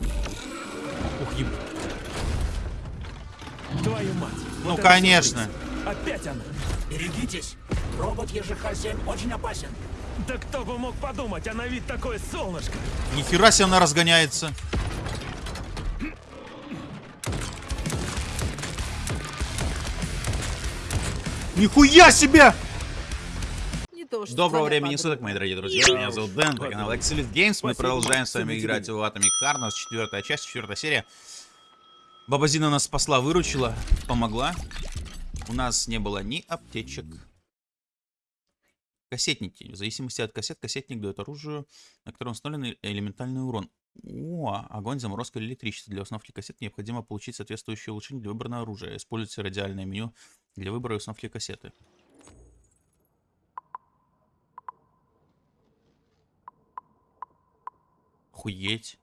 Ух, еб... Твою мать. Ну, Вот конечно. Опять она. Берегитесь! Робот ЕЖХ-7 очень опасен. Да кто бы мог подумать, а на вид такое солнышко. Нихера себе она разгоняется. Нихуя себе! Доброго времени суток, мои дорогие друзья. Меня зовут Дэн, это канал Excelite Games. Мы продолжаем с вами играть в Atomic Heart. У нас четвертая часть, четвертая серия. Бабазина нас спасла, выручила, помогла. У нас не было ни аптечек. Кассетники. В зависимости от кассет, кассетник дает оружию, на котором установлен элементальный урон. О, огонь, заморозка или электричество. Для установки кассет необходимо получить соответствующее улучшение для выбранного оружия. Используйте радиальное меню для выбора и установки кассеты. Охуеть.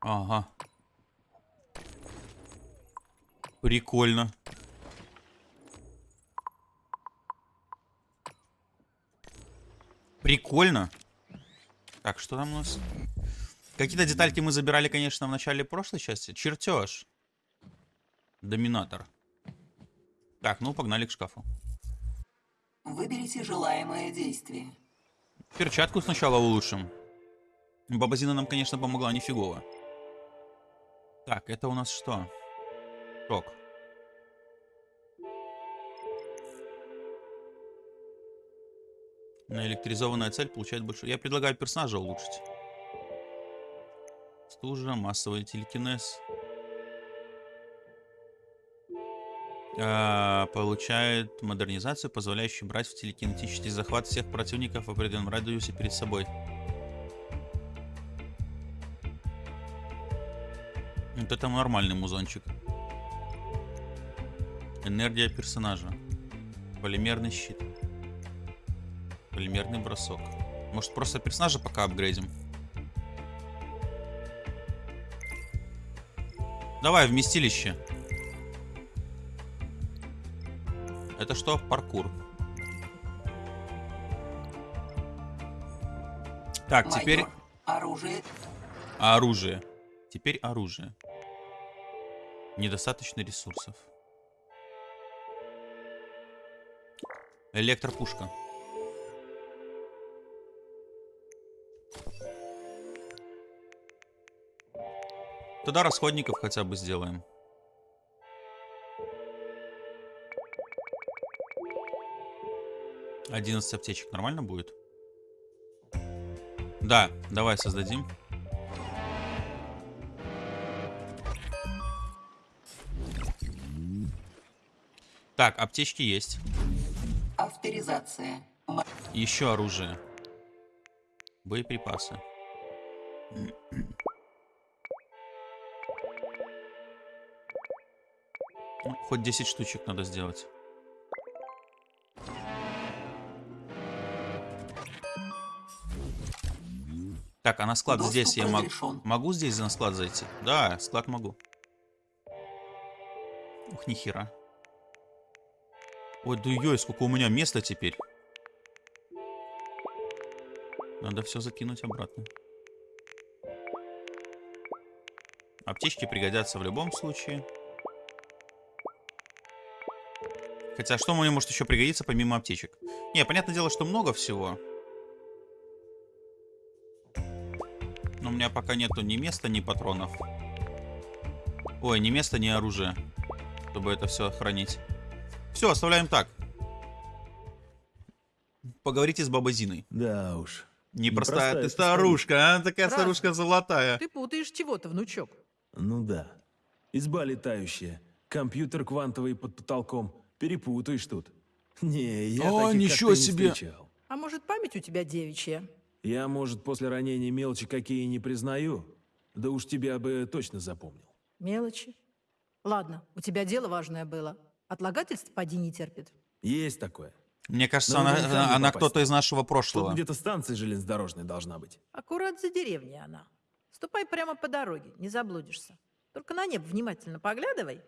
Ага. Прикольно. Прикольно. Так, что там у нас? Какие-то детальки мы забирали, конечно, в начале прошлой части. Чертеж. Доминатор. Так, ну погнали к шкафу. Выберите желаемое действие. Перчатку сначала улучшим. Бабазина нам, конечно, помогла нифигово. Так, это у нас что? Ток. Наэлектризованная цель получает больше. Я предлагаю персонажа улучшить. Стужа, массовый телекинез. А, получает модернизацию, позволяющую брать в телекинетический захват всех противников в определенном радиусе перед собой. Вот это нормальный музончик. Энергия персонажа. Полимерный щит. Полимерный бросок. Может просто персонажа пока апгрейдим? Давай, вместилище. Это что? Паркур. Так, теперь Майор, оружие. оружие. Теперь оружие. Недостаточно ресурсов. Электропушка. Тогда расходников хотя бы сделаем. Одиннадцать аптечек нормально будет? Да, давай создадим. Так, аптечки есть. Авторизация. Еще оружие. Боеприпасы. Ну, хоть 10 штучек надо сделать. Так, а на склад Доступ здесь я могу... Могу здесь на склад зайти? Да, склад могу. Ух, нихера. Ой, да ой, сколько у меня места теперь. Надо все закинуть обратно. Аптечки пригодятся в любом случае. Хотя, что мне может еще пригодиться помимо аптечек? Не, понятное дело, что много всего. Меня пока нету ни места, ни патронов. Ой, ни места, ни оружия. Чтобы это все хранить. Все, оставляем так. Поговорите с бабой Зиной. Да уж. Непростая Непростая ты старушка, а? Такая Правда? старушка золотая. Ты путаешь чего-то, внучок. Ну да. Изба летающая. Компьютер квантовый под потолком. Перепутаешь тут. Не, я О, таких, ничего себе. встречал. А может, память у тебя девичья? Я, может, после ранения мелочи какие не признаю. Да уж тебя бы точно запомнил. Мелочи. Ладно, у тебя дело важное было. Отлагательств поди не терпит. Есть такое. Мне кажется, Ну, она, она кто-то из нашего Тут прошлого. где-то станция железнодорожная должна быть. Аккурат за деревней она. Ступай прямо по дороге, не заблудишься. Только на небо внимательно поглядывай.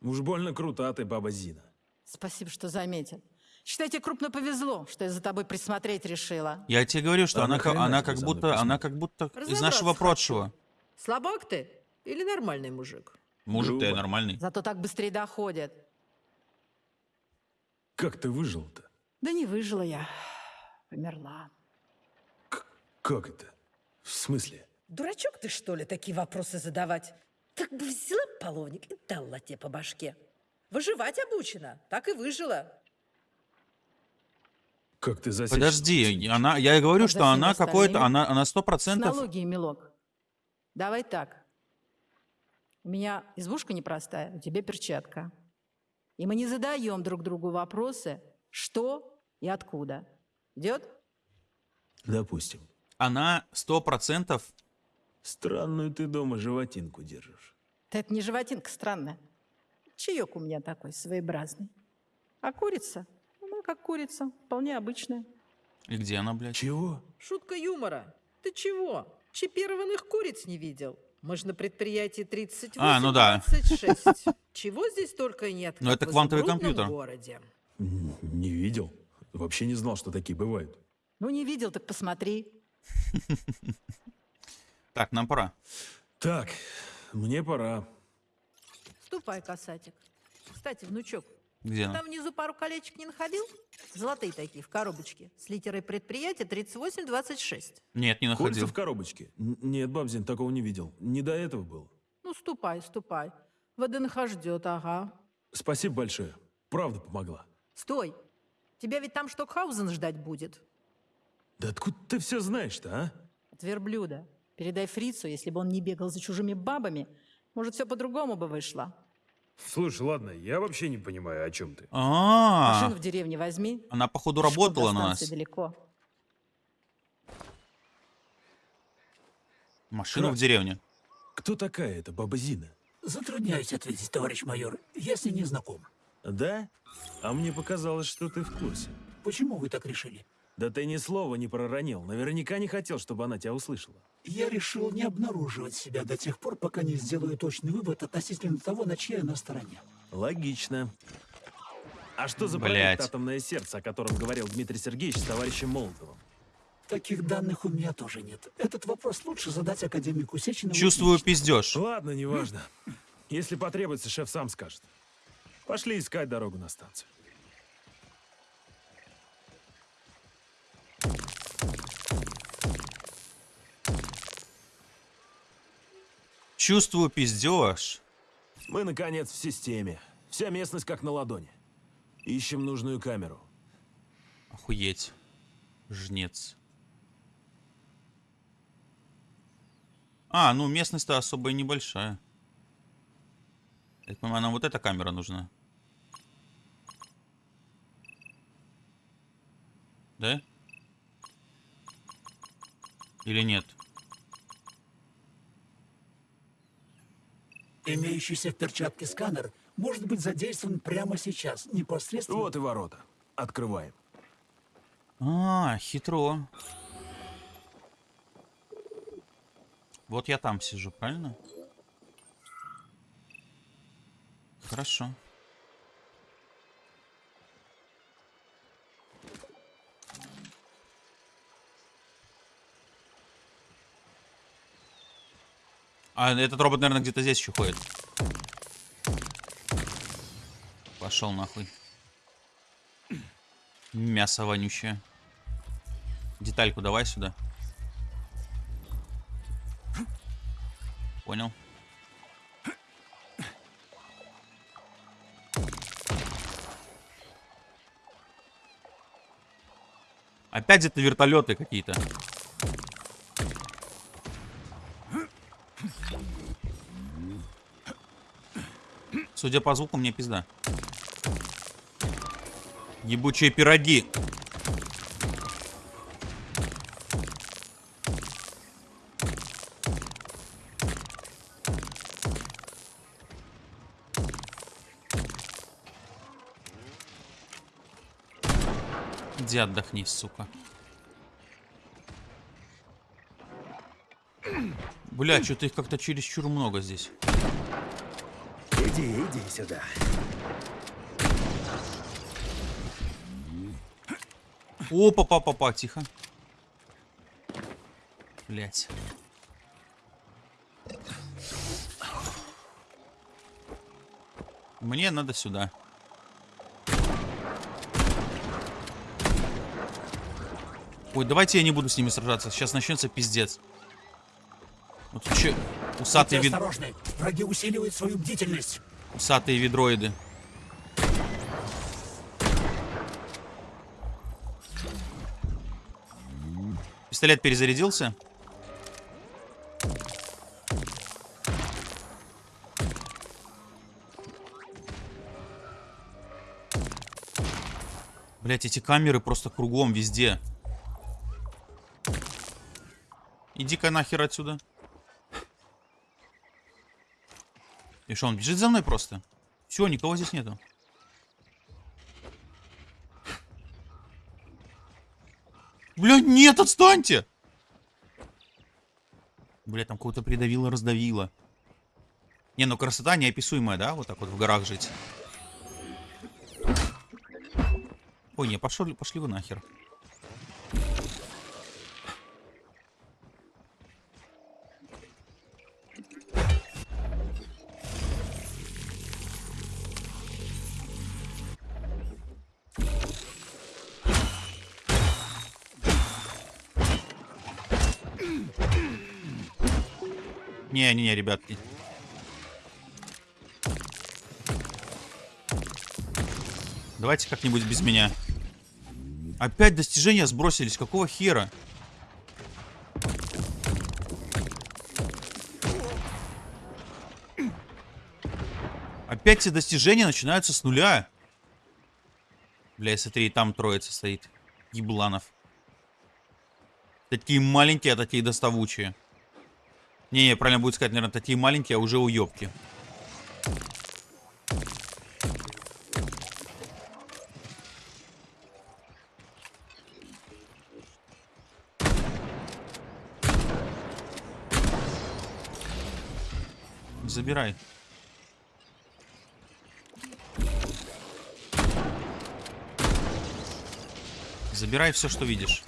Уж больно крута ты, баба Зина. Спасибо, что заметил. Считай, тебе крупно повезло, что я за тобой присмотреть решила. Я тебе говорю, что она, она тебе как будто, она как будто из нашего хочу. прошлого. Слабак ты или нормальный мужик? Мужик ты нормальный. Зато так быстрее доходит. Как ты выжил-то? Да не выжила я. Померла. Как это? В смысле? Дурачок ты, что ли, такие вопросы задавать? Так бы взяла половник и дала тебе по башке. Выживать обучена, так и выжила. Как ты засечь? Подожди, она, я и говорю, что она какой-то, остальными? она, она сто С процентов. налоги, милок. Давай так. У меня избушка непростая, у тебя перчатка. И мы не задаем друг другу вопросы, что и откуда. Идет? Допустим. Она сто процентов. Странную ты дома животинку держишь. Да это не животинка странная. Чаек у меня такой своеобразный. А курица? Как курица, вполне обычная. И где она, блядь? Чего? Шутка юмора. Ты чего? Чипированных куриц не видел? Мы же на предприятии 38 А, ну да. 26. Чего здесь только нет. Ну, это квантовый компьютер. городе. Не видел. Вообще не знал, что такие бывают. Ну, не видел, так посмотри. Так, нам пора. Так, мне пора. Ступай, касатик. Кстати, внучок, Где она? там внизу пару колечек не находил? Золотые такие, в коробочке. С литерой предприятия 3826. Нет, не Кольца находил. в коробочке? Н- Нет, Бабзин, такого не видел. Не до этого было. Ну, ступай, ступай. ВДНХ ждет, ага. Спасибо большое. Правда помогла. Стой. Тебя ведь там Штокхаузен ждать будет. Да откуда ты все знаешь-то, а? От верблюда. Передай фрицу, если бы он не бегал за чужими бабами, может, все по-другому бы вышло. Слушай, ладно, я вообще не понимаю, о чем ты. А, Машину в деревне возьми. она походу работала на станции нас. далеко. Машина Как? в деревне. Кто такая эта баба Зина? Затрудняюсь ответить, товарищ майор. Я с ней не знаком. Да? А мне показалось, что ты в курсе. Почему вы так решили? Да ты ни слова не проронил. Наверняка не хотел, чтобы она тебя услышала. Я решил не обнаруживать себя до тех пор, пока не сделаю точный вывод относительно того, на чьей она стороне. Логично. А что за Блядь. проект «Атомное сердце», о котором говорил Дмитрий Сергеевич с товарищем Молотовым? Таких данных у меня тоже нет. Этот вопрос лучше задать академику Сеченову. Чувствую лично. пиздеж. Ладно, неважно. Если потребуется, шеф сам скажет. Пошли искать дорогу на станцию. Чувствую пиздеж. Мы, наконец, в системе. Вся местность как на ладони. Ищем нужную камеру. Охуеть. Жнец. А, ну местность-то особо и небольшая. Я понимаю, нам вот эта камера нужна. Да? Или нет? Имеющийся в перчатке сканер может быть задействован прямо сейчас, непосредственно. Вот и ворота. Открываем. А, хитро. Вот я там сижу, правильно? Хорошо. А этот робот, наверное, где-то здесь еще ходит. Пошел нахуй. Мясо вонючее. Детальку давай сюда. Понял. Опять это вертолеты какие-то. Судя по звуку, мне пизда. Ебучие пироги. Иди отдохни, сука. Бля, что-то их как-то чересчур много здесь. Иди, иди сюда. Опа, папа, папа, тихо. Блять. Мне надо сюда. Ой, давайте я не буду с ними сражаться. Сейчас начнется пиздец. Вот. Усатые, Будьте вид... осторожны. Враги усиливают свою бдительность. Усатые видроиды. Пистолет перезарядился. Блять, эти камеры просто кругом, везде. Иди-ка нахер отсюда. И что, он бежит за мной просто? Все, никого здесь нету. Бля, нет, отстаньте! Бля, там кого-то придавило, раздавило. Не, ну красота неописуемая, да? Вот так вот в горах жить. Ой, не, пошли, пошли вы нахер. Не-не-не, ребятки. Давайте как-нибудь без меня. Опять достижения сбросились. Какого хера? Опять все достижения начинаются с нуля. Бля, смотри, там троица стоит. Ебланов. Такие маленькие, а такие доставучие. Не-не, правильно будет сказать, наверное, такие маленькие, а уже уебки. Забирай. Забирай все, что видишь.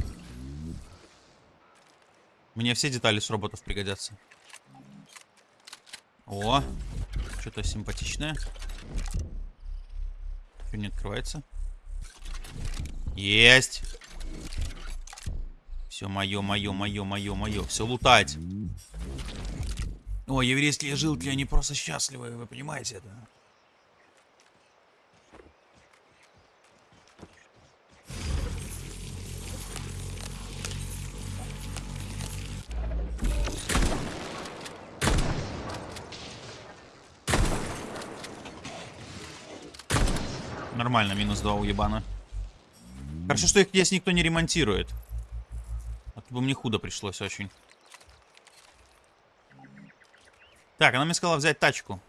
Мне все детали с роботов пригодятся. О, что-то симпатичное. Что не открывается? Есть. Все мое, мое, мое, мое, мое. Все лутать. О, еврейские жилки, они просто счастливы, вы понимаете это? Нормально, минус 2 уебана. Хорошо, что их здесь никто не ремонтирует. А то бы мне худо пришлось очень. Так, она мне сказала взять тачку.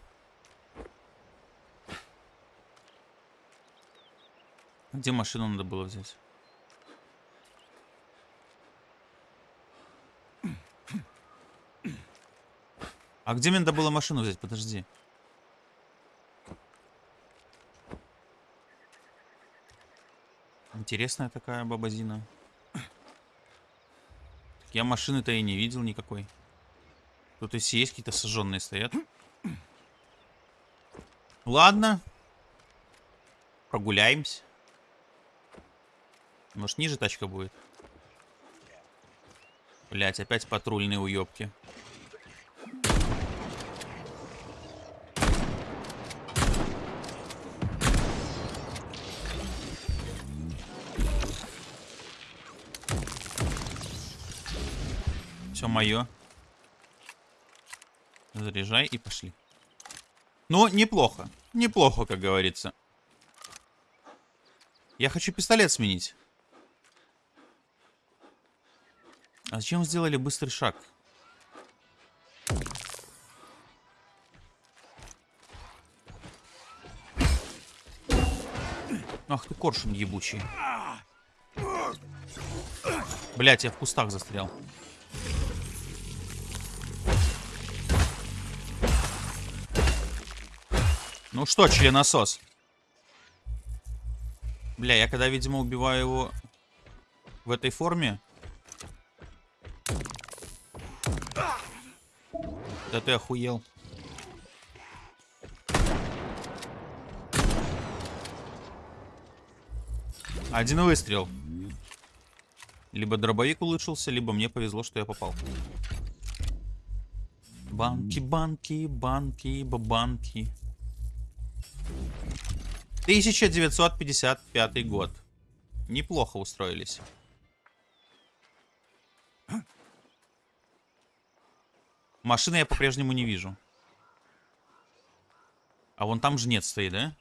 Где машину надо было взять? А где мне надо было машину взять? Подожди. Интересная такая бабазина. Я машины-то и не видел никакой. Тут и есть какие-то сожженные стоят. Ладно. Прогуляемся. Может, ниже тачка будет? Блять, опять патрульные уебки. Мое. Заряжай и пошли. Ну, неплохо. Неплохо, как говорится. Я хочу пистолет сменить. А зачем сделали быстрый шаг? Ах ты коршун ебучий. Блять, я в кустах застрял. Ну что, членосос? Бля, я когда, видимо, убиваю его в этой форме... Да ты охуел. Один выстрел. Либо дробовик улучшился, либо мне повезло, что я попал. Банки, банки, банки, бабанки. 1955 год. Неплохо устроились. Машины я по-прежнему не вижу. А вон там жнец стоит, да?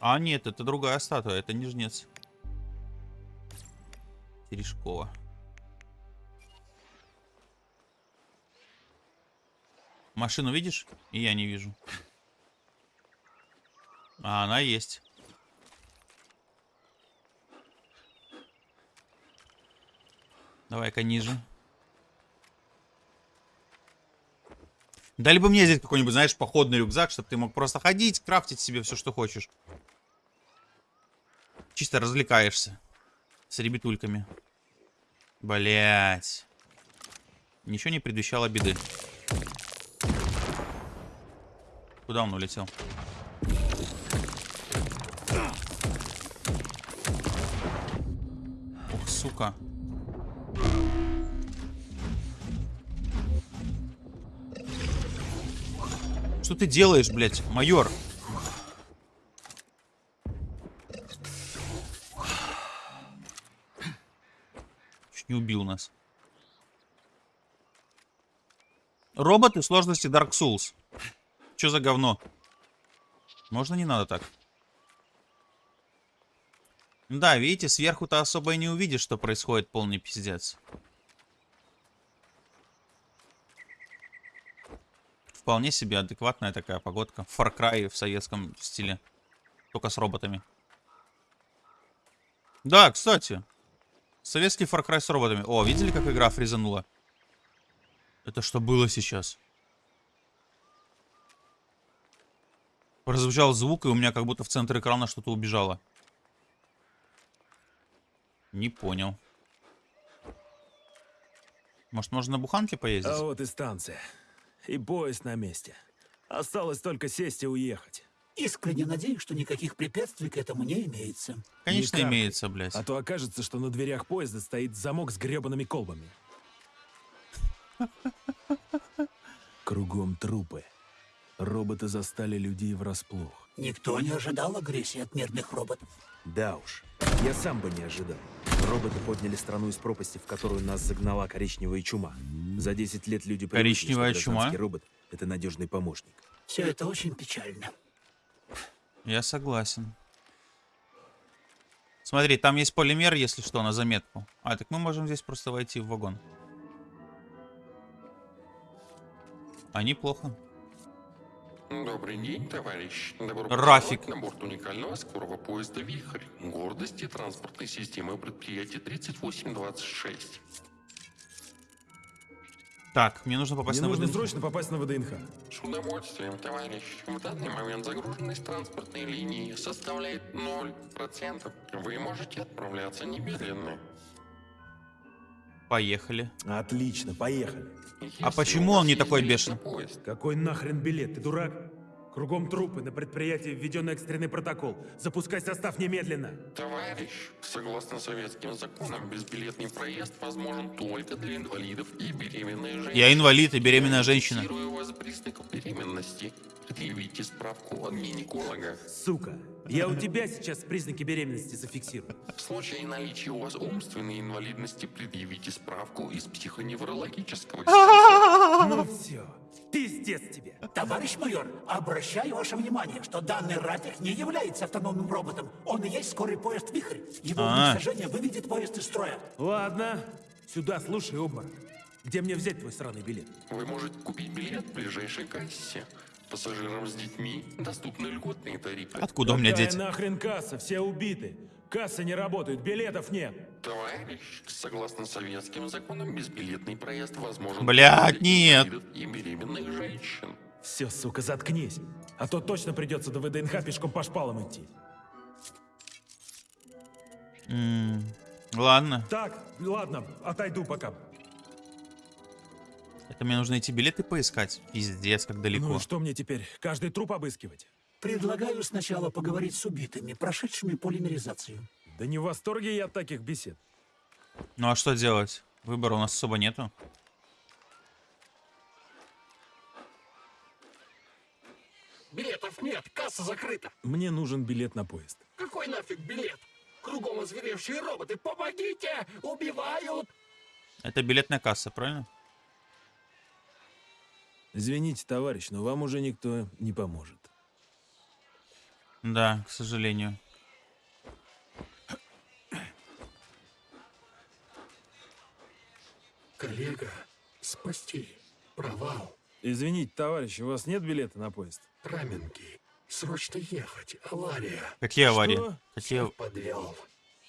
А, нет, это другая статуя, это не жнец. Терешкова. Машину видишь? И я не вижу. А она есть. Давай-ка ниже. Дали бы мне здесь какой-нибудь, знаешь, походный рюкзак, чтобы ты мог просто ходить, крафтить себе все, что хочешь. Чисто развлекаешься. С ребятульками. Блять. Ничего не предвещало беды. Куда он улетел? Ух, сука. Что ты делаешь, блядь, майор? Чуть не убил нас. Роботы сложности Dark Souls. Что за говно? Можно не надо так? Да, видите, сверху-то особо и не увидишь, что происходит полный пиздец. Вполне себе адекватная такая погодка. Far Cry в советском стиле. Только с роботами. Да, кстати. Советский Far Cry с роботами. О, видели, как игра фризанула? Это что было сейчас? Прозвучал звук, и у меня как будто в центр экрана что-то убежало. Не понял. Может, можно на буханке поездить? А вот и станция. И поезд на месте. Осталось только сесть и уехать. Искренне надеюсь, что никаких препятствий к этому не имеется. Конечно, не каркай. имеется, блядь. А то окажется, что на дверях поезда стоит замок с гребаными колбами. Кругом трупы. Роботы застали людей врасплох. Никто не ожидал агрессии от мирных роботов. Да уж, я сам бы не ожидал. Роботы подняли страну из пропасти, в которую нас загнала коричневая чума. За 10 лет люди привыкли, Коричневая чума? робот — это надежный помощник. Все это очень печально. Я согласен. Смотри, там есть полимер, если что, на заметку. А, так мы можем здесь просто войти в вагон. А неплохо. Добрый день, товарищ. Добро Рафик. на борт уникального скорого поезда «Вихрь». Гордости транспортной системы предприятия 3826. Так, мне нужно попасть Мне на нужно ВДНХ. срочно попасть на ВДНХ. С удовольствием, товарищ. В данный момент загруженность транспортной линии составляет 0%. Вы можете отправляться немедленно. Поехали. Отлично, поехали. А почему он не такой бешеный? поезд, Какой нахрен билет? Ты дурак? Кругом трупы, на предприятии введен экстренный протокол. Запускай состав немедленно. Товарищ, согласно советским законам, безбилетный проезд возможен только для инвалидов и беременной женщины. Я инвалид и беременная женщина. Фиксирую вас признаков беременности. Предъявите справку от гинеколога. Сука, я у тебя сейчас признаки беременности зафиксирую. В случае наличия у вас умственной инвалидности предъявите справку из психоневрологического. Ну все, пиздец тебе. Товарищ майор, обращаю ваше внимание, что данный ратик не является автономным роботом. Он и есть скорый поезд «Вихрь». Его А. уничтожение выведет поезд из строя. Ладно, сюда, слушай, обморок. Где мне взять твой сраный билет? Вы можете купить билет в ближайшей кассе. Пассажирам с детьми доступны льготные тарифы. Откуда у меня дети? нахрен касса? Все убиты. Кассы не работают, билетов нет. Товарищ, согласно советским законам, безбилетный проезд возможен Блядь, нет. и беременных женщин. Все, сука, заткнись. А то точно придется до ВДНХ пешком по шпалам идти. М, Ладно. Так, ладно, отойду пока. Это мне нужно идти билеты поискать. Пиздец, как далеко. Ну что мне теперь, каждый труп обыскивать? Предлагаю сначала поговорить с убитыми, прошедшими полимеризацию. Да не в восторге я от таких бесед. Ну а что делать? Выбора у нас особо нету. Билетов нет, касса закрыта. Мне нужен билет на поезд. Какой нафиг билет? Кругом озверевшие роботы. Помогите! Убивают! Это билетная касса, правильно? Извините, товарищ, но вам уже никто не поможет. Да, к сожалению. Коллега, спасти. Провал. Извините, товарищ, у вас нет билета на поезд? Раменки. Срочно ехать. Авария. Какие аварии? Что? Какие... Подвел.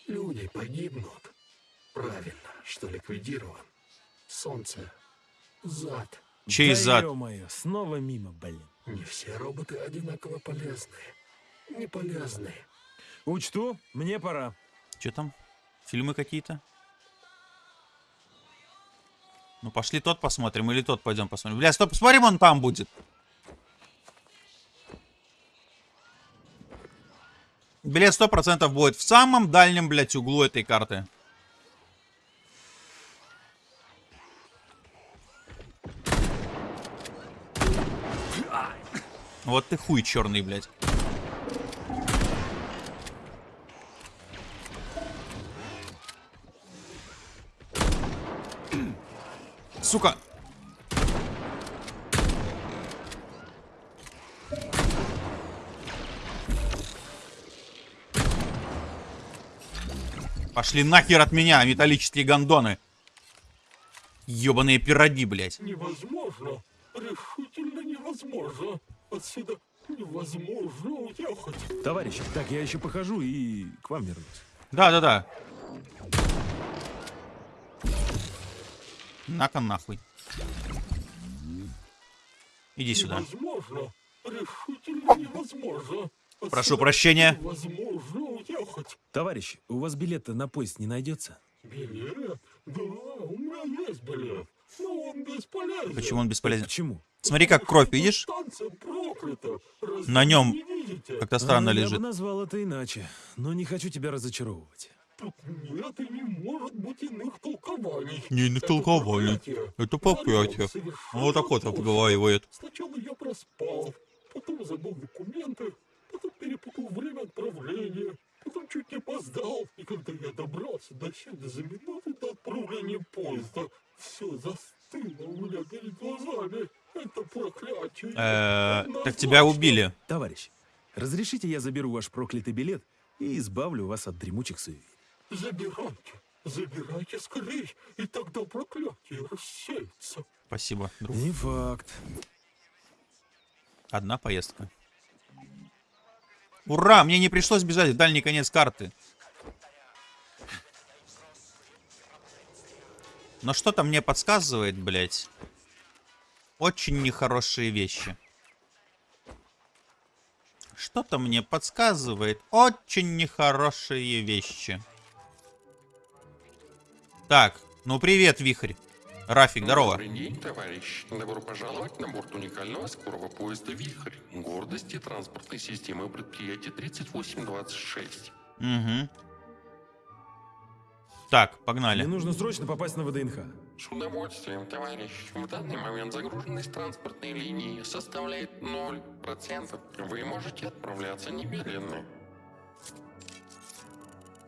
Люди погибнут. Правильно, что ликвидирован. Солнце. Зад. Чей да зад? ё-моё, снова мимо, блин. Не все роботы одинаково полезные. Не полезные. Учту, мне пора. Что там? Фильмы какие-то? Ну пошли тот посмотрим или тот пойдем посмотрим. Бля, стоп, посмотрим, он там будет. Билет сто процентов будет в самом дальнем, блядь, углу этой карты. Вот ты хуй черный, блядь. Сука. Пошли нахер от меня, металлические гондоны. Ёбаные пироги, блядь. Невозможно. Решительно невозможно. Отсюда невозможно уехать. Товарищ, так я еще похожу и к вам вернусь. Да-да-да. На-ка нахуй. Иди сюда. Невозможно. Решительно невозможно. Прошу Отсюда прощения. Невозможно уехать. Товарищ, у вас билета на поезд не найдется? Билет? Да, у меня есть билет. Но он бесполезен. Почему он бесполезен? Почему? Смотри, как кровь, видишь? Станция На нем как-то странно А, Я лежит. бы назвал это иначе, но не хочу тебя разочаровывать. Тут нет и не может быть иных толкований. Не, толковали. проклятие. Это проклятие. совершенно Вот так вот обговаривает. Сначала я проспал, потом забыл документы, потом перепутал время отправления, потом чуть не опоздал. И когда я добрался до сюда за минуту до отправления поезда, все застыло Э, Так тебя убили. Товарищ, разрешите я заберу ваш проклятый билет и избавлю вас от дремучих суеверий? Забирайте, забирайте скорей, и тогда проклятие рассеется. Спасибо, друг. Не факт. Одна поездка. Ура! Мне не пришлось бежать в дальний конец карты. Но что-то мне подсказывает, блядь. Очень нехорошие вещи. Что-то мне подсказывает очень нехорошие вещи. Так, ну привет, Вихрь. Рафик, здорово. Добрый день, товарищ. Добро пожаловать на борт уникального скорого поезда «Вихрь». Гордости транспортной системы предприятия 3826. Угу. Так, Мне погнали. нужно срочно попасть на ВДНХ. С удовольствием, товарищ. В данный момент загруженность транспортной линии составляет 0%. Вы можете отправляться немедленно.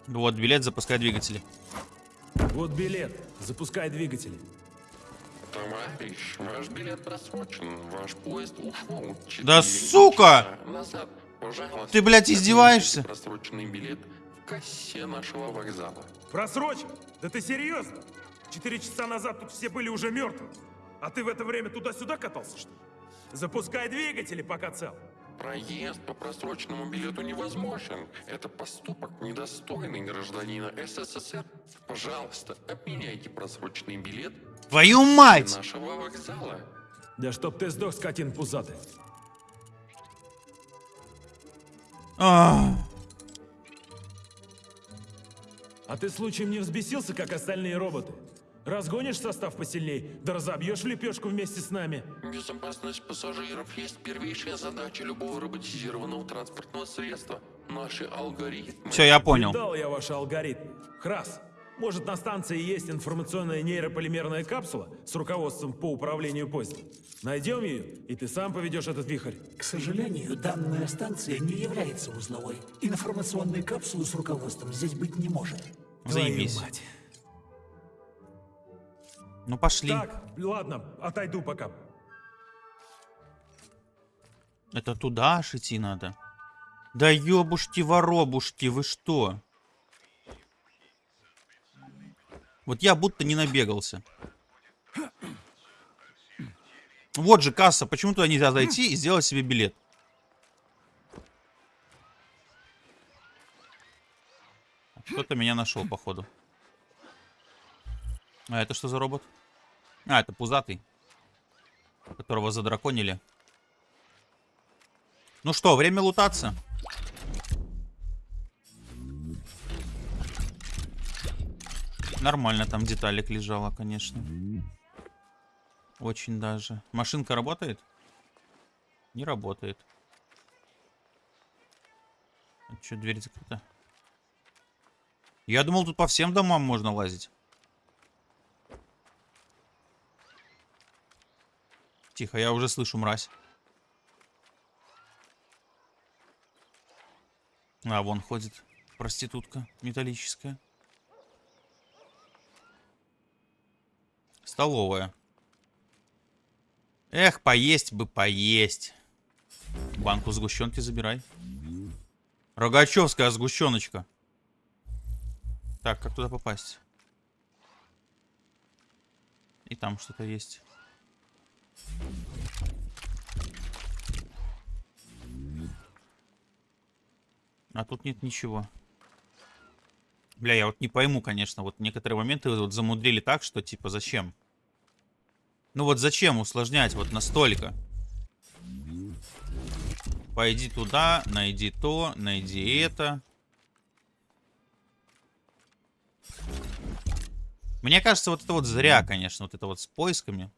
Вот билет, запускай двигатели. Вот билет. Запускай двигатели. Товарищ, ваш билет просрочен. Ваш поезд ушел. Да сука! Назад. Пожалуйста, Ты, блядь, издеваешься? Просроченный билет в кассе нашего вокзала. Просрочен? Да ты серьезно? Четыре часа назад тут все были уже мертвы. А ты в это время туда-сюда катался, что ли? Запускай двигатели, пока цел. Проезд по просроченному билету невозможен. Это поступок, недостойный гражданина СССР. Пожалуйста, обменяйте просроченный билет Твою мать! нашего вокзала. Да чтоб ты сдох, скотин пузатый. А, А ты случаем не взбесился, как остальные роботы? Разгонишь состав посильней, да разобьешь лепешку вместе с нами. Безопасность пассажиров есть первейшая задача любого роботизированного транспортного средства. Наши алгоритмы... Все, я понял. Видал я ваши алгоритмы. Храс, может на станции есть информационная нейрополимерная капсула с руководством по управлению поездом? Найдем ее, и ты сам поведешь этот вихрь. К сожалению, данная станция не является узловой. Информационной капсулы с руководством здесь быть не может. Заебись. Твою мать. Ну пошли. Так, ладно, отойду пока. Это туда аж идти надо. Да ёбушки воробушки, вы что? Вот я будто не набегался. Вот же касса, почему туда нельзя зайти и сделать себе билет? Кто-то меня нашел, походу. А это что за робот? А, это пузатый. Которого задраконили. Ну что, время лутаться. Нормально там деталик лежала, конечно. Очень даже. Машинка работает? Не работает. А что, дверь закрыта? Я думал, тут по всем домам можно лазить. Тихо, я уже слышу мразь. А, вон ходит проститутка металлическая. Столовая. Эх, поесть бы, поесть. Банку сгущенки забирай. Рогачевская сгущеночка. Так, как туда попасть? И там что-то есть. А тут нет ничего. Бля, я вот не пойму, конечно, вот некоторые моменты вот замудрили так, что типа зачем? Ну вот зачем усложнять вот настолько? Пойди туда, найди то, найди это. Мне кажется, вот это вот зря, конечно, вот это вот с поисками.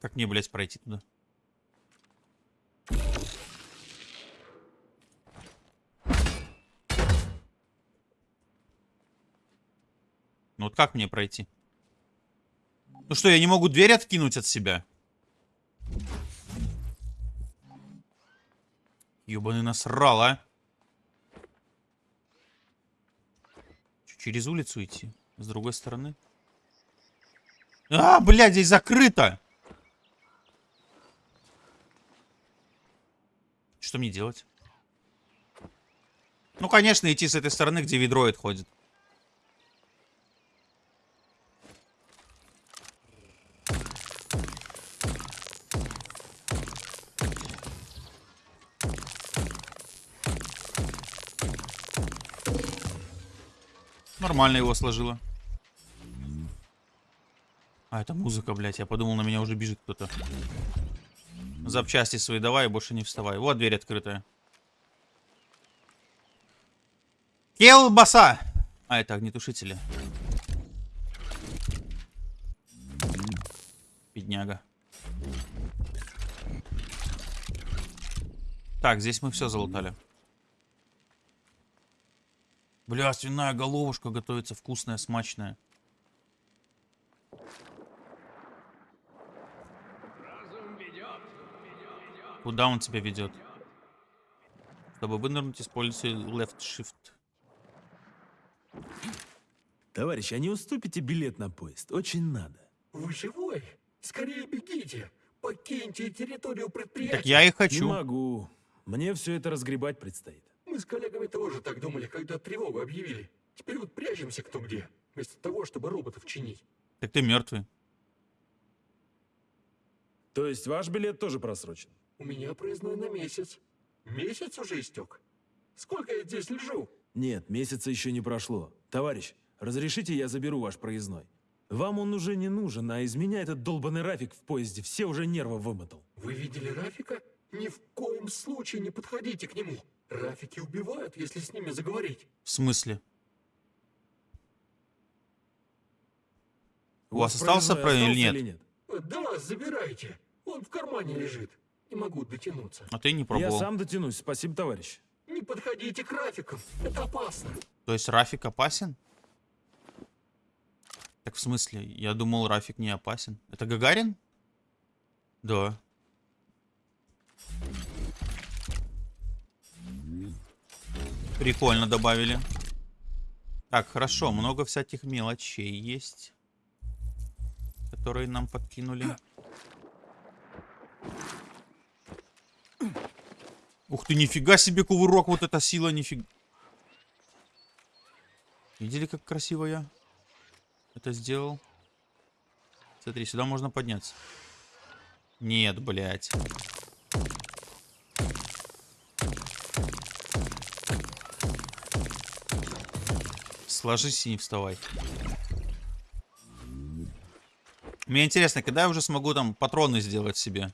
Как мне, блядь, пройти туда? Ну вот как мне пройти? Ну что, я не могу дверь откинуть от себя? Ёбаный насрал, а? Чё, через улицу идти? С другой стороны? А, блядь, здесь закрыто! Что мне делать? Ну, конечно, идти с этой стороны, где ведроид ходит. Нормально его сложила. А, это музыка, блядь. Я подумал, на меня уже бежит кто-то. Запчасти свои давай и больше не вставай. Вот дверь открытая. Келбаса! А, это огнетушители. Бедняга. Так, здесь мы все залутали. Бля, свиная головушка готовится вкусная, смачная. Куда он тебя ведет? Чтобы вынырнуть, используй left shift. Товарищ, а не уступите билет на поезд? Очень надо. Вы живой? Скорее бегите! Покиньте территорию предприятия! Так я и Не хочу. могу. Мне все это разгребать предстоит. Мы с коллегами тоже так думали, когда тревогу объявили. Теперь вот прячемся кто где, вместо того, чтобы роботов чинить. Так ты мертвый. То есть ваш билет тоже просрочен? У меня проездной на месяц. Месяц уже истек. Сколько я здесь лежу? Нет, месяца еще не прошло. Товарищ, разрешите я заберу ваш проездной? Вам он уже не нужен, а из меня этот долбанный Рафик в поезде все уже нервы вымотал. Вы видели Рафика? Ни в коем случае не подходите к нему. Рафики убивают, если с ними заговорить. В смысле? У вас остался проездной про или нет? Да, забирайте. Он в кармане лежит. Не могу дотянуться. А ты не Я пробовал. сам дотянусь, спасибо, товарищ. Не подходите к Рафикам. Это опасно. То есть Рафик опасен? Так в смысле? Я думал, Рафик не опасен. Это Гагарин? Да. Прикольно добавили. Так, хорошо, много всяких мелочей есть, которые нам подкинули. Ух ты, нифига себе кувырок, вот эта сила, нифига. Видели, как красиво я это сделал? Смотри, сюда можно подняться. Нет, блядь. Сложись и не вставай. Мне интересно, когда я уже смогу там патроны сделать себе?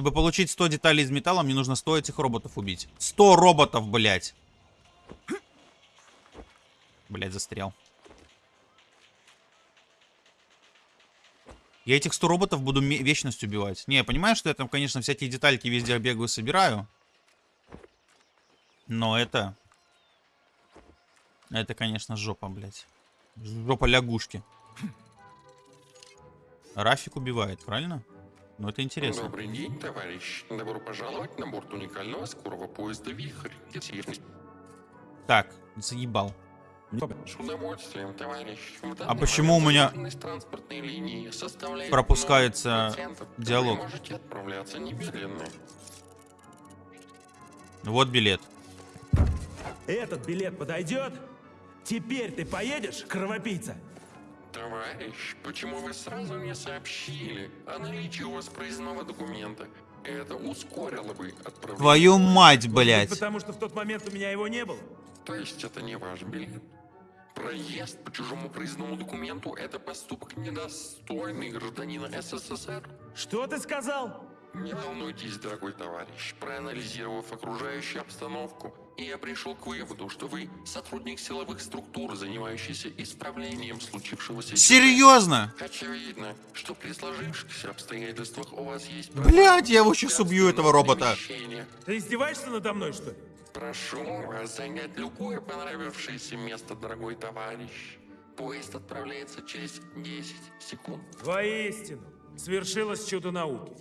Чтобы получить 100 деталей из металла, мне нужно 100 этих роботов убить. 100 роботов, блядь. Блядь, застрял. Я этих 100 роботов буду вечность убивать. Не, я понимаю, что я там, конечно, всякие детальки везде бегаю, собираю. Но это... Это, конечно, жопа, блядь. Жопа лягушки. Рафик убивает, правильно? Ну, это интересно. Добрый день, товарищ. Добро пожаловать на борт уникального скорого поезда «Вихрь». Так, заебал. С удовольствием, товарищ. А почему у меня пропускается 0%. диалог? Вы можете отправляться немедленно. Вот билет. Этот билет подойдет? Теперь ты поедешь, кровопийца? Товарищ, почему вы сразу не сообщили о наличии у вас проездного документа? Это ускорило бы отправление. Твою мать, блядь. Потому что в тот момент у меня его не было? То есть это не ваш билет? Проезд по чужому проездному документу – это поступок недостойный гражданина СССР. Что ты сказал? Не волнуйтесь, дорогой товарищ. Проанализировав окружающую обстановку, я пришел к выводу, что вы сотрудник силовых структур, занимающийся исправлением случившегося. Серьезно? Очевидно, что при сложившихся обстоятельствах у вас есть... Блядь, я его сейчас убью, этого робота. Ты издеваешься надо мной, что ли? Прошу вас занять любое понравившееся место, дорогой товарищ. Поезд отправляется через 10 секунд. Воистину, свершилось чудо науки.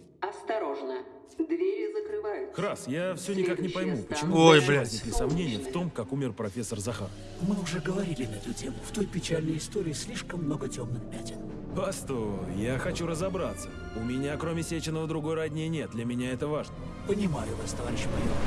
Двери закрываются. Крас, я все никак не пойму, почему Ой, блядь. возникли сомнения в том, как умер профессор Захар. Мы уже говорили на эту тему. В той печальной истории слишком много темных пятен. Постой, я хочу разобраться. У меня, кроме Сеченова, другой родни нет. Для меня это важно. Понимаю вас, товарищ майор.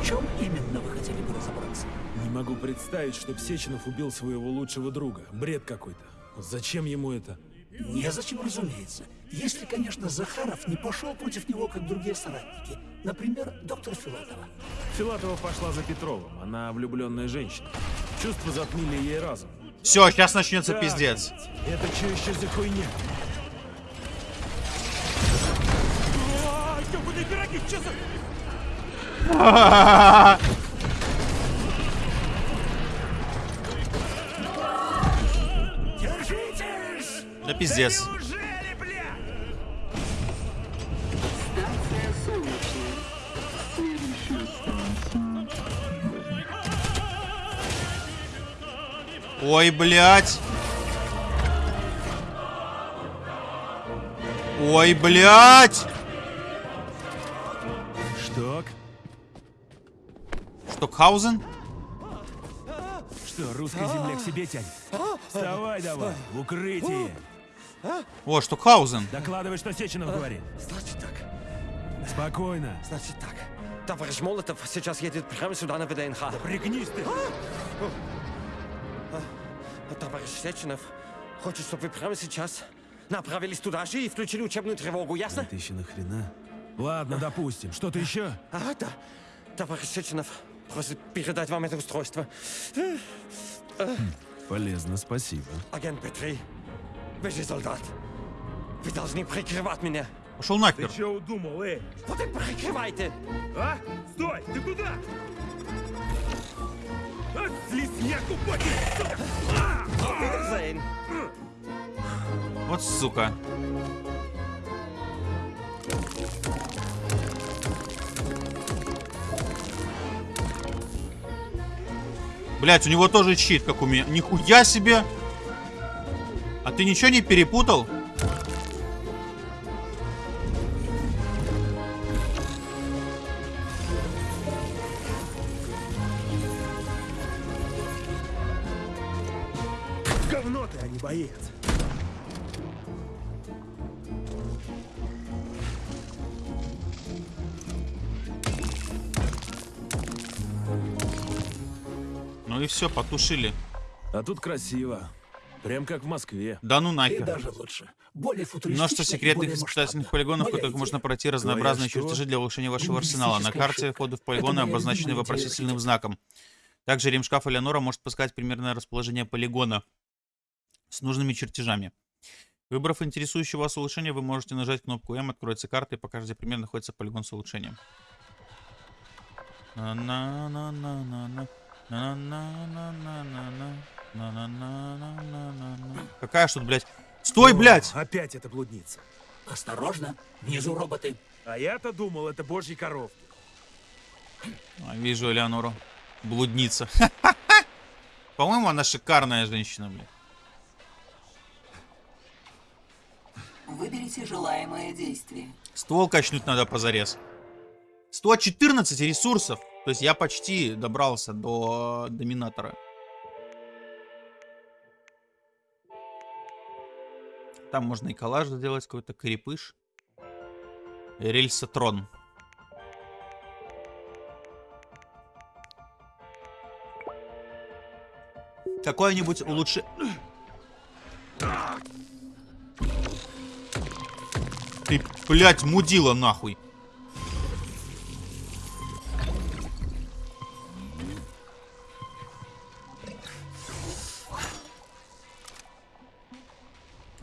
В чем именно вы хотели бы разобраться? Не могу представить, чтоб Сеченов убил своего лучшего друга. Бред какой-то. Зачем ему это? Незачем, разумеется. Если, конечно, Захаров не пошел против него, как другие соратники. Например, доктор Филатова. Филатова пошла за Петровым. Она влюбленная женщина. Чувства затмили ей разум. Все, сейчас начнется Так, пиздец. Это что еще за хуйня? Да пиздец. Ой, блядь. Ой, блядь. Что? Штокхаузен? Что, русская земля к себе тянет? Вставай давай, в укрытие. О, Штокхаузен. Докладывай, что Сеченов говорит. Значит так, Спокойно. значит так. Товарищ Молотов сейчас едет прямо сюда на ВДНХ. Пригнись ты. А Товарищ Сеченов хочет, чтобы вы прямо сейчас направились туда же и включили учебную тревогу, ясно? Это еще нахрена? Ладно, допустим. Что-то еще? А, да. Товарищ Сеченов просит передать вам это устройство. Э, Полезно, спасибо. Агент Петри, вы же солдат. Вы должны прикрывать меня. Пошел Ты нахер. что удумал, эй? Вот и прикрывайте. А? Стой! Ты куда? Вот сука. Блять, у него тоже щит, как у меня. Нихуя себе! А ты ничего не перепутал? Потушили. А тут красиво. Прям как в Москве. Да ну И нахер. даже лучше. Более Множество и секретных испытательных полигонов, в которых можно пройти разнообразные что? чертежи для улучшения вашего арсенала. На карте входы в полигоны обозначены вопросительным архитектора. знаком. Также ремшкаф Элеонора может подсказать примерное расположение полигона с нужными чертежами. Выбрав интересующее вас улучшение, вы можете нажать кнопку М, откроется карта и покажет, где примерно находится полигон с улучшением. На-на-на-на-на-на. Какая ж тут, блядь? Стой, блядь! Опять эта блудница. Осторожно, внизу роботы. А я-то думал, это божьи коровки. Вижу Элеонору. Блудница. По-моему, она шикарная женщина, блядь. Выберите желаемое действие. Ствол качнуть надо позарез. 114 ресурсов. То есть я почти добрался до доминатора. Там можно и коллаж сделать, какой-то крепыш. Рельсотрон. Какое-нибудь улучши... Ты, блядь, мудила нахуй.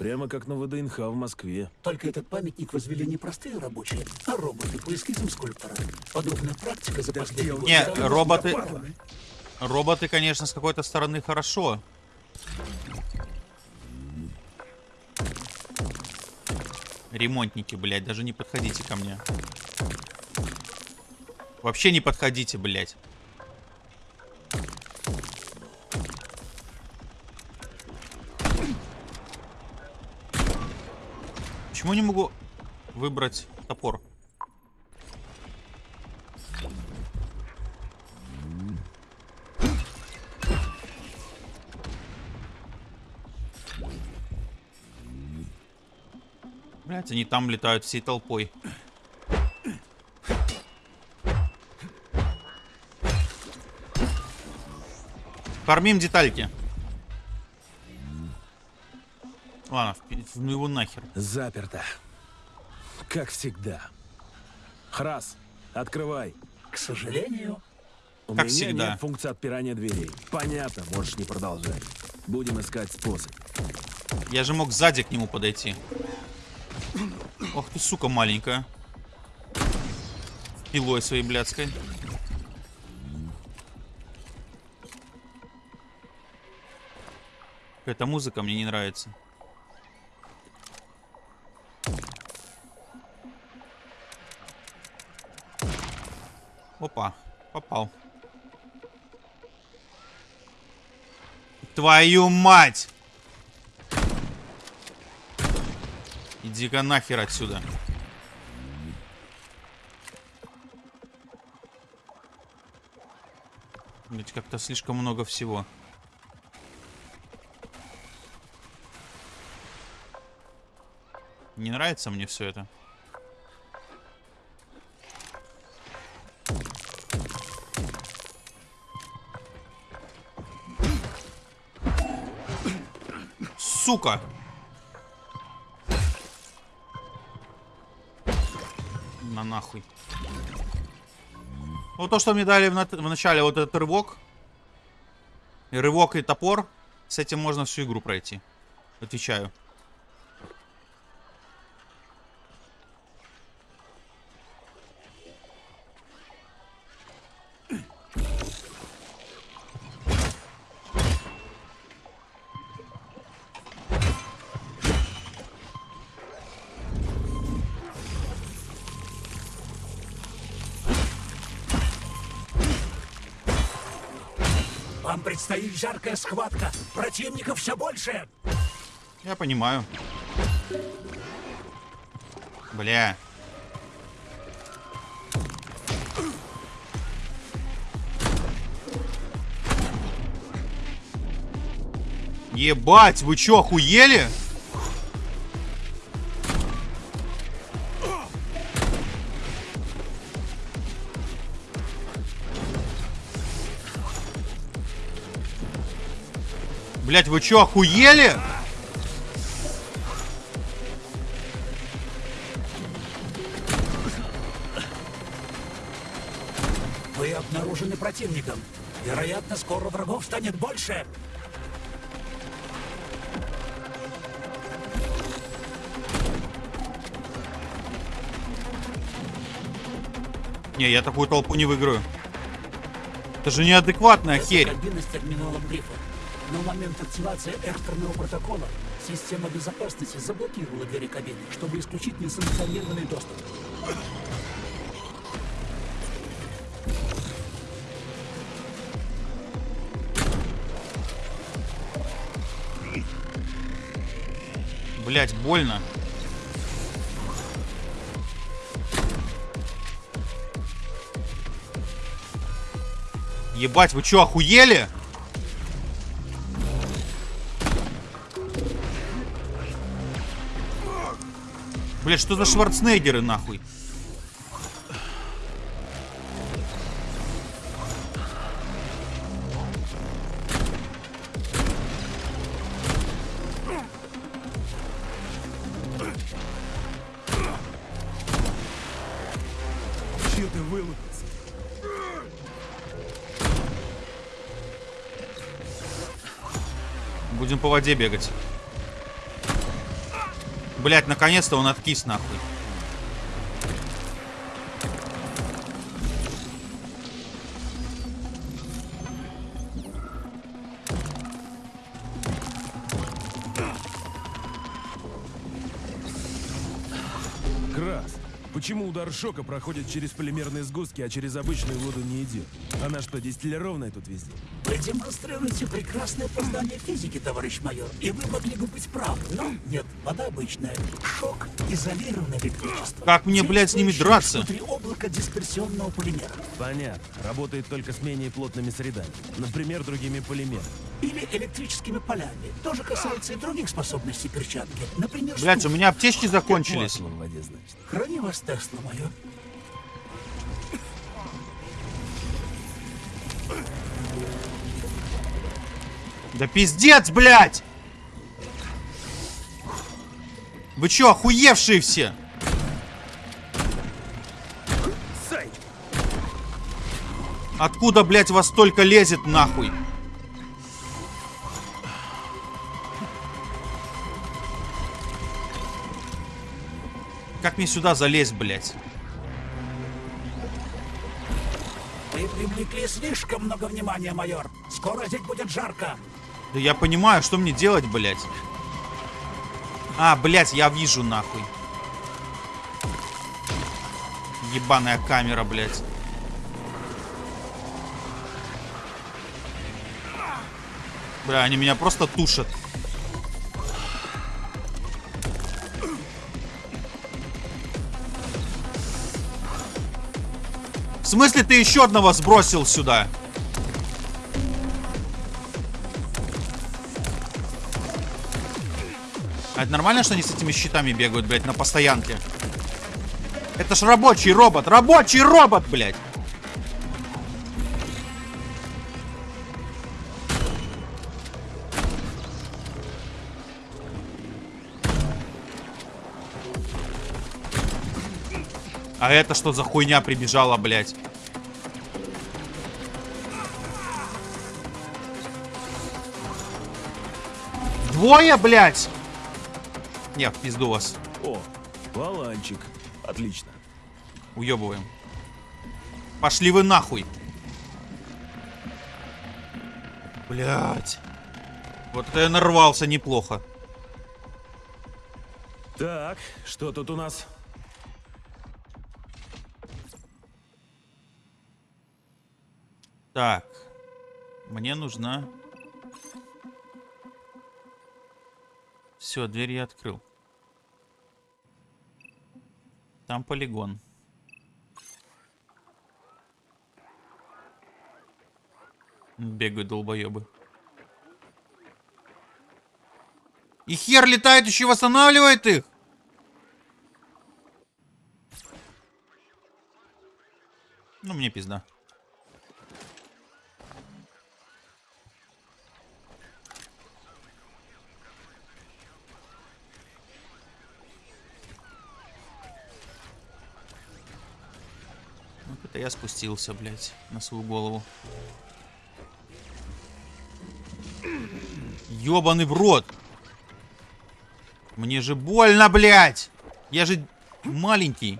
Прямо как на ВДНХ в Москве. Только этот памятник возвели не простые рабочие, а роботы по эскизам скульптора. Подобная практика за последние годы Не, роботы... Роботы, конечно, с какой-то стороны хорошо. Ремонтники, блядь, даже не подходите ко мне. Вообще не подходите, блядь. Почему не могу выбрать топор? Блять, они там летают всей толпой. Фармим детальки. Ладно, в- ну его нахер. Заперто. Как всегда. Храс, открывай. К сожалению, У Как меня всегда. нет функции отпирания дверей. Понятно, можешь не продолжать. Будем искать способ. Я же мог сзади к нему подойти. Ох ты, сука, маленькая. Пилой своей блядской. Эта музыка мне не нравится. Опа, попал. Твою мать! Иди-ка нахер отсюда. Ведь как-то слишком много всего. Не нравится мне все это. Сука! На нахуй. Вот то, что мне дали в, на- в начале, вот этот рывок. И рывок и топор. С этим можно всю игру пройти. Отвечаю. Вам предстоит жаркая схватка. Противников все больше. Я понимаю. Бля. Ебать, вы чё, охуели? Блять, вы чё, охуели? Вы обнаружены противником. Вероятно, скоро врагов станет больше. Не, я такую толпу не выиграю. Это же неадекватная Это херь. В момент активации экстренного протокола система безопасности заблокировала двери кабины, чтобы исключить несанкционированный доступ. Блять, больно. Ебать, вы чё, охуели? Блять, что за Шварценеггеры, нахуй? Будем по воде бегать. Блять, наконец-то он откис, нахуй. Крас, почему удар шока проходит через полимерные сгустки, а через обычную воду не идет? Она что, дистиллированная тут везде? Демонстрируете прекрасное познание физики, товарищ майор, и вы могли бы быть правы, но нет, вода обычная. Шок, изолированное электричество. Как мне, блядь, с ними драться? Внутри облака дисперсионного полимера. Понятно. Работает только с менее плотными средами. Например, другими полимерами. Или электрическими полями. Тоже касается и других способностей перчатки. Например, Блять, у меня аптечки закончились. Храни вас, Тесла, майор. Да пиздец, блядь! Вы чё, охуевшие все? Откуда, блядь, вас столько лезет, нахуй? Как мне сюда залезть, блядь? Вы привлекли слишком много внимания, майор. Скоро здесь будет жарко. Да я понимаю, что мне делать, блядь. А, блядь, я вижу, нахуй. Ебаная камера, блядь. Бля, они меня просто тушат. В смысле ты еще одного сбросил сюда? А это нормально, что они с этими щитами бегают, блядь, на постоянке? Это ж рабочий робот! Рабочий робот, блядь! А это что за хуйня прибежала, блядь? Двое, блядь! Не, в пизду вас. О, валанчик. Отлично. Уебываем. Пошли вы нахуй. Блядь. Вот это я нарвался неплохо. Так, что тут у нас? Так. Мне нужна... Все, дверь я открыл. Там полигон. Бегают долбоебы. И хер летает, еще восстанавливает их. Ну, мне пизда. Это я спустился, блядь, на свою голову. Ёбаный в рот. Мне же больно, блядь. Я же маленький.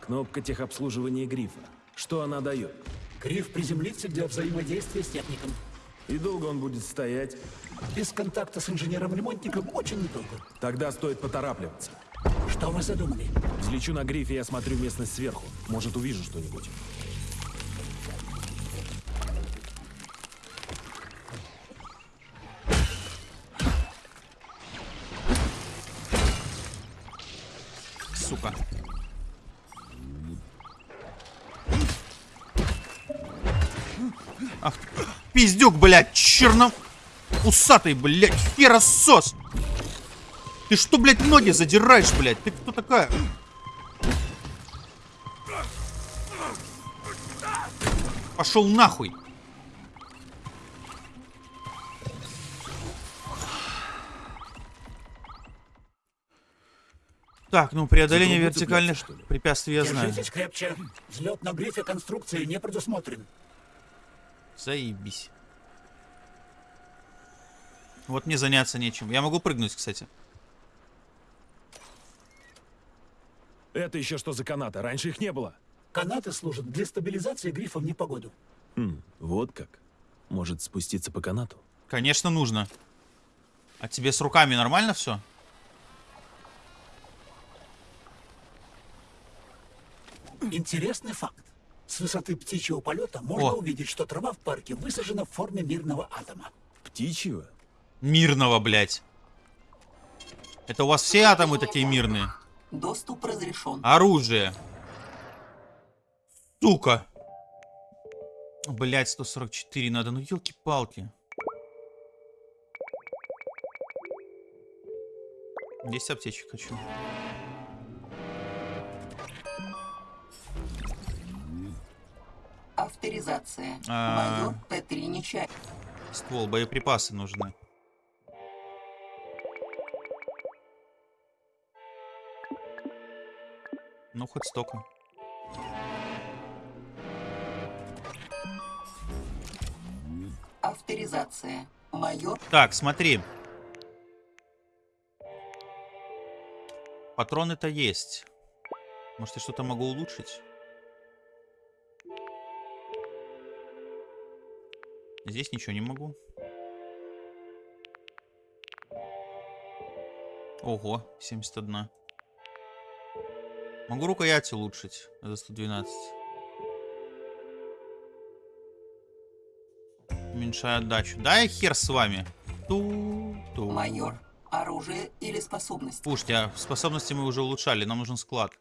Кнопка техобслуживания грифа. Что она дает? Гриф приземлится для взаимодействия с техником. И долго он будет стоять? Без контакта с инженером-ремонтником очень недолго. Тогда стоит поторапливаться. Что вы задумали? Взлечу на грифе и осмотрю местность сверху. Может, увижу что-нибудь. Сука. Ах, пиздюк, блядь, черно... Усатый, блядь, херосос! Ты что, блядь, ноги задираешь, блядь? Ты кто такая? Пошел нахуй! Так, ну преодоление вертикальных что ли? препятствий я знаю. Держитесь крепче. Взлет на грифе конструкции не предусмотрен. Заебись. Вот мне заняться нечем. Я могу прыгнуть, кстати. Это еще что за канаты? Раньше их не было. Канаты служат для стабилизации грифа в непогоду. Хм, вот как. Может спуститься по канату? Конечно, нужно. А тебе с руками нормально все? Интересный факт. С высоты птичьего полета можно О. увидеть, что трава в парке высажена в форме мирного атома. Птичьего? Мирного, блядь. Это у вас все атомы такие мирные? Доступ разрешен. Оружие. Сука. Блять, 144 надо. Ну, елки-палки. 10 аптечек хочу. Авторизация. А. Майор П3 Нечаев. Ствол, боеприпасы нужны. Ну, хоть столько. Авторизация. Майор Так, смотри. Патроны-то есть. Может, я что-то могу улучшить? Здесь ничего не могу. Ого, 71. Могу рукоять улучшить за 112. Уменьшаю отдачу. Да и хер с вами. Ту -ту. Майор Оружие или способность? Слушайте, а способности мы уже улучшали, нам нужен склад.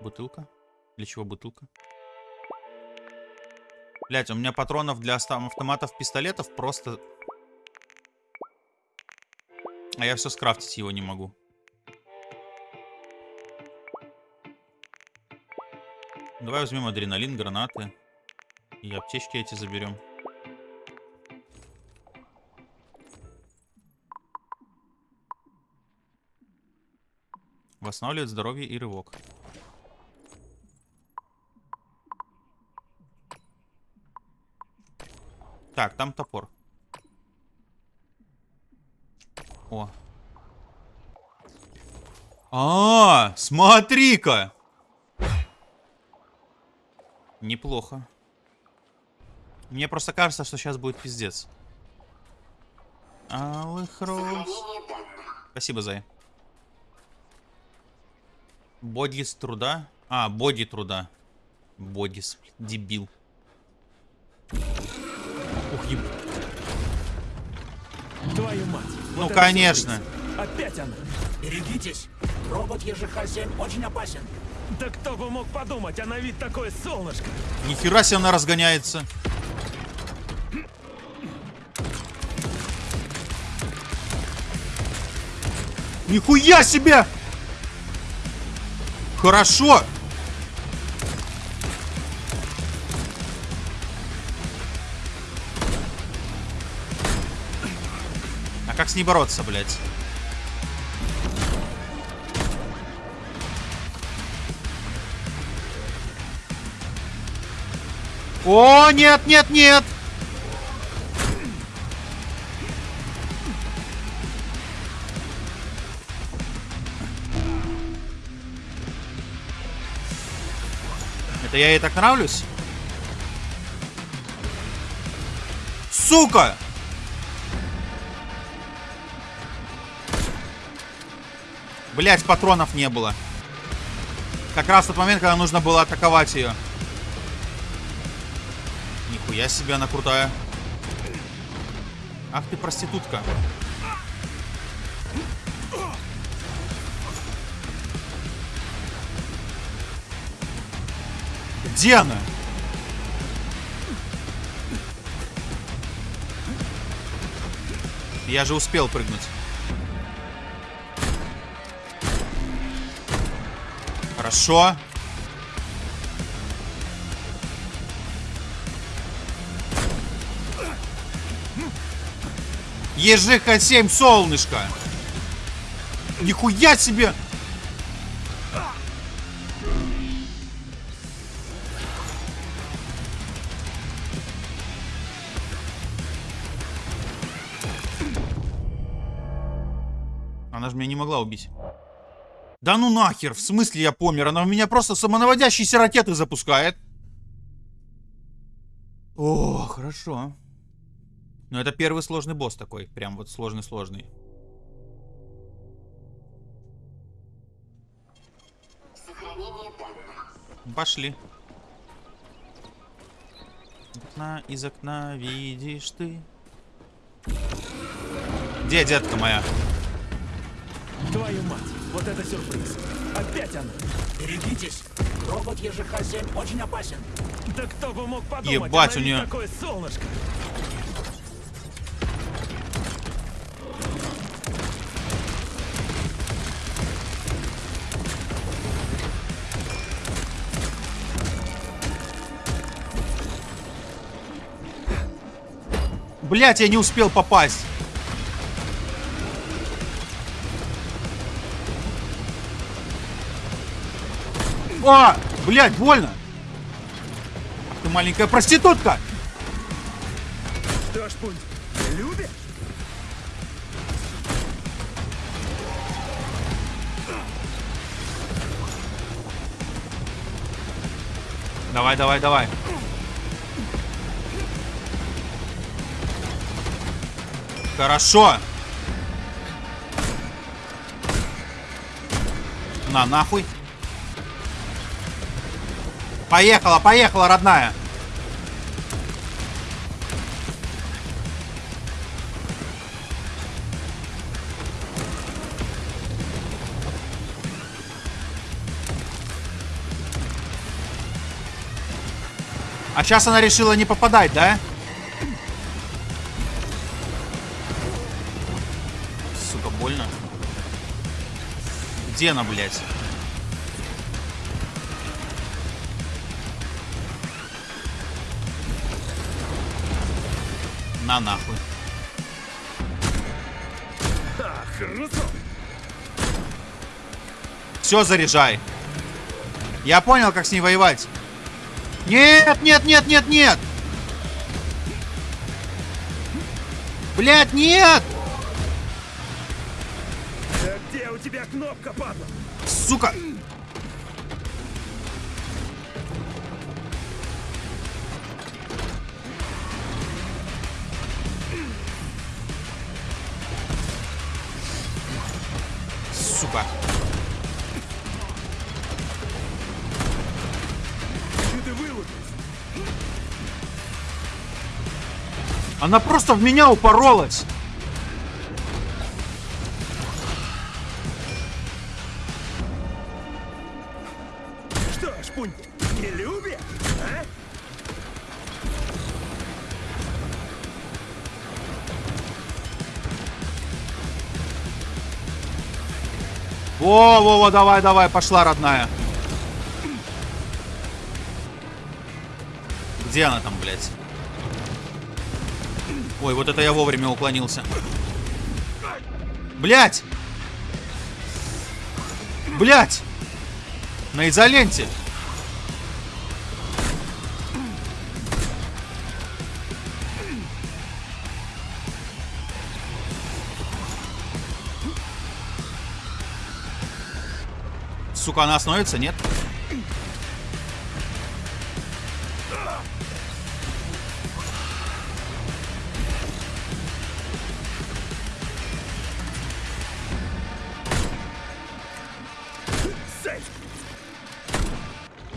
Бутылка? Для чего бутылка? Блять, у меня патронов для автоматов, пистолетов просто... А я все скрафтить его не могу. Давай возьмем адреналин, гранаты. И аптечки эти заберем. Восстанавливает здоровье и рывок. Так, там топор. О. А, смотри-ка! Неплохо. Мне просто кажется, что сейчас будет пиздец. Алых роз. Спасибо, Зай. Боди с труда. А, боди труда. Бодис, дебил. Ух, еб... Твою мать. Ну, вот конечно. Опять она. Берегитесь, робот ЕЖХ-7 очень опасен. Да кто бы мог подумать, а на вид такое солнышко. Нихера себе она разгоняется. Нихуя себе! Хорошо! А как с ней бороться, блядь? О, нет, нет, нет! Это я ей так нравлюсь? Сука! Блять, патронов не было. Как раз тот момент, когда нужно было атаковать ее. Нихуя себе она крутая. Ах ты проститутка. Где она? Я же успел прыгнуть. Хорошо. ЕЖХ-7, солнышко! Нихуя себе! Она же меня не могла убить. Да ну нахер, в смысле я помер? Она в меня просто самонаводящиеся ракеты запускает. О, хорошо. Ну это первый сложный босс такой. Прям вот сложный-сложный. Пошли. Окна из окна видишь ты. Где детка моя? Твою мать. Вот это сюрприз. Опять она. Берегитесь, робот ЕЖХ-7 очень опасен. Да кто бы мог подумать, Ебать, у неё- такое солнышко. Блять, я не успел попасть. О, блять, больно. Ты маленькая проститутка. Что ж, пункт, любишь? Давай, давай, давай. Хорошо. На, нахуй. Поехала, поехала, родная. А сейчас она решила не попадать, да? Где она, блядь? На нахуй. Все, заряжай. Я понял, как с ней воевать. Нет, нет, нет, нет, нет. Блять, нет! Она просто в меня упоролась. Что, шпунь, не любишь, а? Во, во, во, давай, давай, пошла, родная. Где она там, блядь? Ой, вот это я вовремя уклонился. Блядь! Блядь! На изоленте! Сука, она остановится, нет?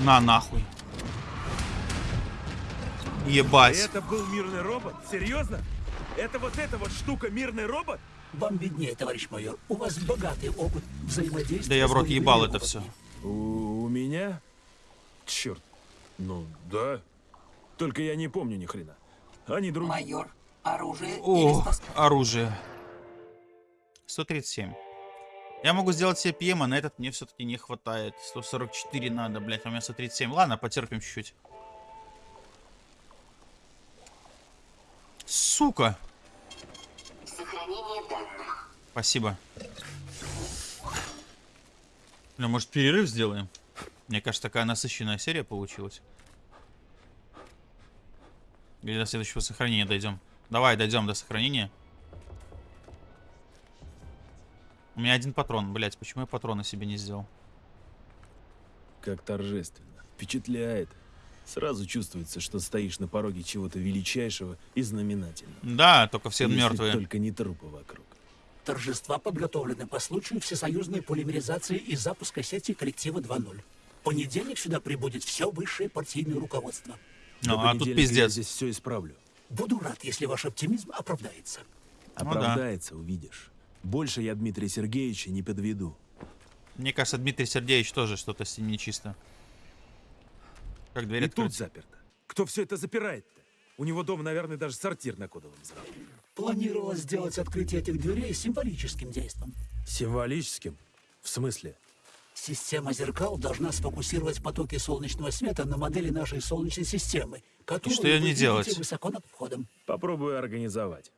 На нахуй. Ебать. это был мирный робот? Серьезно? Это вот эта вот штука мирный робот? Вам виднее, товарищ майор. У вас богатый опыт взаимодействия Да я в рот ебал это все. У, у меня? Черт. Ну, да. Только я не помню ни хрена. Они другие. Майор, оружие или О, способность? оружие. 137. Я могу сделать себе ПМ, а на этот мне все-таки не хватает. 144 надо, блять, а у меня 137. Ладно, потерпим чуть-чуть. Сука. Сохранение данных. Спасибо. Ну, может, перерыв сделаем? Мне кажется, такая насыщенная серия получилась. Или до следующего сохранения дойдем. Давай, дойдем до сохранения. У меня один патрон, блять, почему я патрона себе не сделал? Как торжественно. Впечатляет. Сразу чувствуется, что стоишь на пороге чего-то величайшего и знаменательного. Да, только все Если мертвые. только не трупы вокруг. Торжества подготовлены по случаю всесоюзной полимеризации и запуска сети коллектива 2.0. В понедельник сюда прибудет все высшее партийное руководство. Ну, а тут понедельника Я пиздец. здесь все исправлю. Буду рад, если ваш оптимизм оправдается. Ну да. Оправдается, увидишь. Больше я Дмитрия Сергеевича не подведу. Мне кажется, Дмитрий Сергеевич тоже что-то с ним нечисто. Как дверь И открыть? тут заперто. Кто все это запирает-то? У него дома, наверное, даже сортир на кодовом взрыве. Планировалось сделать открытие этих дверей символическим действом. Символическим? В смысле? Система зеркал должна сфокусировать потоки солнечного света на модели нашей Солнечной системы, которую что вы не делать? высоко над входом. Попробую организовать.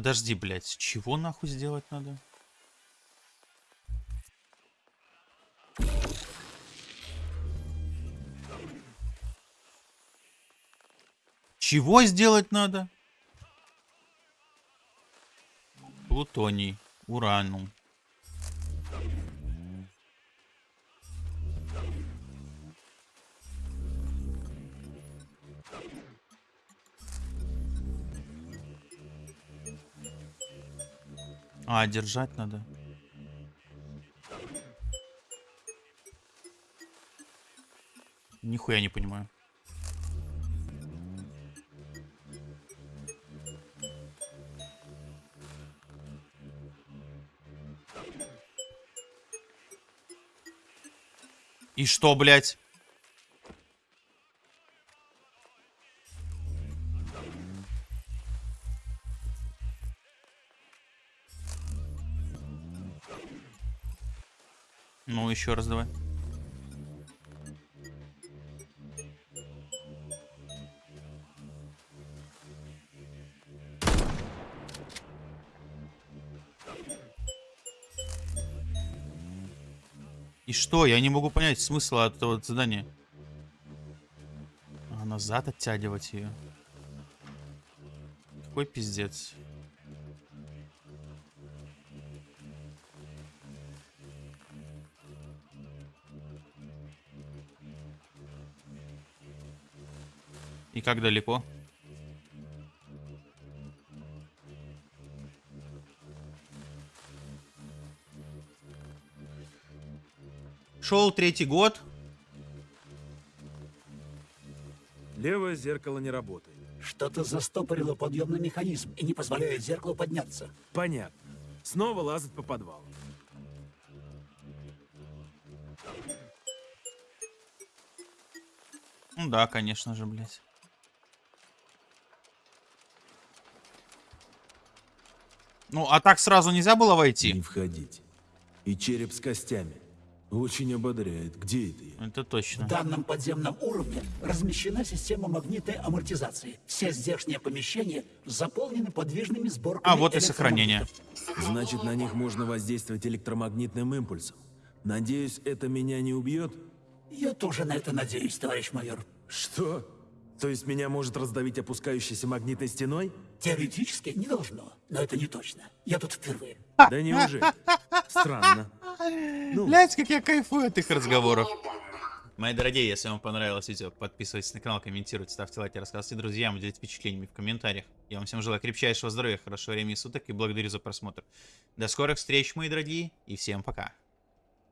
Подожди, блядь, чего нахуй сделать надо? Чего сделать надо? Плутоний, уранум. А, держать надо. Нихуя не понимаю. И что, блядь? Еще раз давай. И что? Я не могу понять смысла от этого задания. А, назад оттягивать ее. Какой пиздец. И как далеко? Шел третий год. Левое зеркало не работает. Что-то застопорило подъемный механизм и не позволяет зеркалу подняться. Понятно. Снова лазать по подвалу. Ну да, конечно же, блядь. Ну, а так сразу нельзя было войти? Не входить. И череп с костями. Очень ободряет. Где это я? Это точно. В данном подземном уровне размещена система магнитной амортизации. Все здешние помещения заполнены подвижными сборками А, вот и сохранение. Значит, на них можно воздействовать электромагнитным импульсом. Надеюсь, это меня не убьет? Я тоже на это надеюсь, товарищ майор. Что? То есть меня может раздавить опускающейся магнитной стеной? Теоретически не должно, но это не точно. Я тут впервые. Да неужели? Странно. Ну. Блять, как я кайфую от их разговоров. Мои дорогие, если вам понравилось видео, подписывайтесь на канал, комментируйте, ставьте лайки, рассказывайте друзьям, делитесь впечатлениями в комментариях. Я вам всем желаю крепчайшего здоровья, хорошего времени суток и благодарю за просмотр. До скорых встреч, мои дорогие, и всем пока.